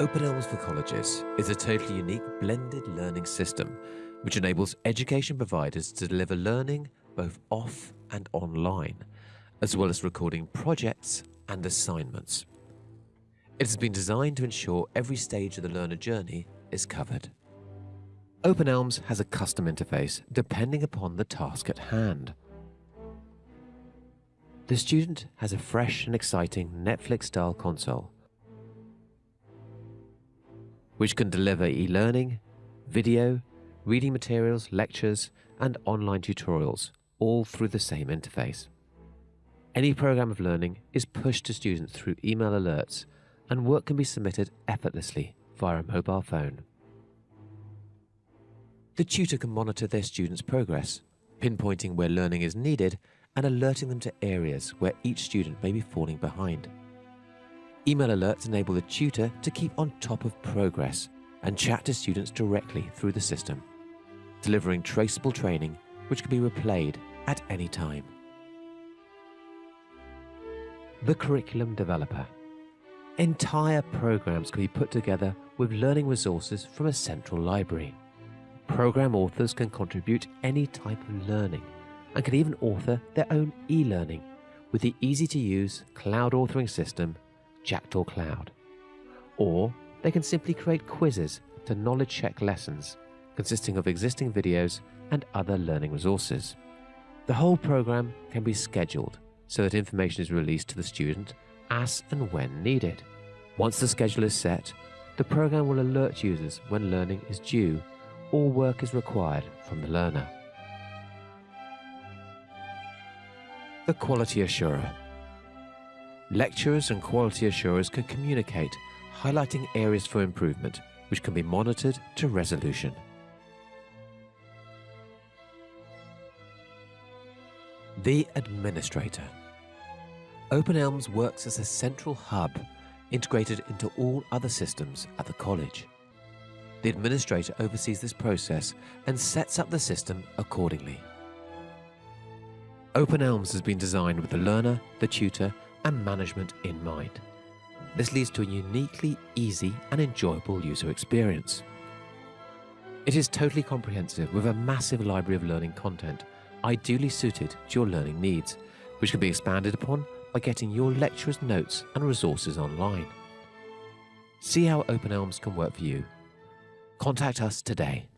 Open eLMS for Colleges is a totally unique blended learning system which enables education providers to deliver learning both off and online, as well as recording projects and assignments. It has been designed to ensure every stage of the learner journey is covered. Open eLMS has a custom interface depending upon the task at hand. The student has a fresh and exciting Netflix-style console which can deliver e-learning, video, reading materials, lectures, and online tutorials, all through the same interface. Any program of learning is pushed to students through email alerts, and work can be submitted effortlessly via a mobile phone. The tutor can monitor their students' progress, pinpointing where learning is needed and alerting them to areas where each student may be falling behind. Email alerts enable the tutor to keep on top of progress and chat to students directly through the system, delivering traceable training which can be replayed at any time. The Curriculum Developer Entire programs can be put together with learning resources from a central library. Program authors can contribute any type of learning and can even author their own e-learning with the easy-to-use cloud authoring system Jackdaw Cloud. Or they can simply create quizzes to knowledge check lessons consisting of existing videos and other learning resources. The whole program can be scheduled so that information is released to the student as and when needed. Once the schedule is set, the program will alert users when learning is due or work is required from the learner. The Quality Assurer Lecturers and quality assurers can communicate, highlighting areas for improvement, which can be monitored to resolution. The Administrator Open eLMS works as a central hub integrated into all other systems at the college. The administrator oversees this process and sets up the system accordingly. Open eLMS has been designed with the learner, the tutor, and management in mind. This leads to a uniquely easy and enjoyable user experience. It is totally comprehensive with a massive library of learning content, ideally suited to your learning needs, which can be expanded upon by getting your lecturer's notes and resources online. See how Open eLMS can work for you. Contact us today.